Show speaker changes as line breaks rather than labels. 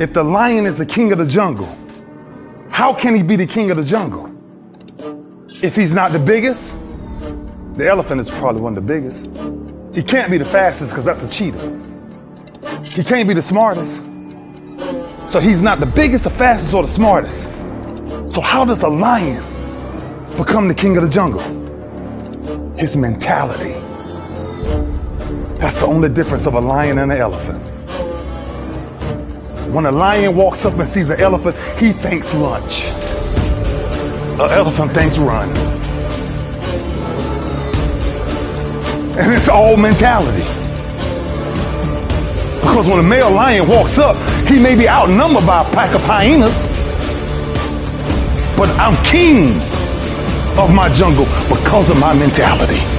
If the lion is the king of the jungle, how can he be the king of the jungle? If he's not the biggest, the elephant is probably one of the biggest. He can't be the fastest because that's a cheetah. He can't be the smartest. So he's not the biggest, the fastest, or the smartest. So how does a lion become the king of the jungle? His mentality. That's the only difference of a lion and an elephant. When a lion walks up and sees an elephant, he thinks lunch. An elephant thinks run. And it's all mentality. Because when a male lion walks up, he may be outnumbered by a pack of hyenas. But I'm king of my jungle because of my mentality.